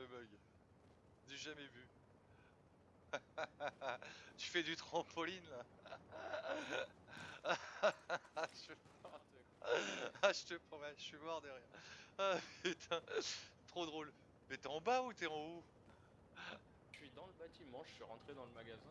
le bug. Du jamais vu. tu fais du trampoline là je... Ah, je te promets, je suis mort derrière. Ah putain, trop drôle. Mais t'es en bas ou t'es en haut? Je suis dans le bâtiment, je suis rentré dans le magasin.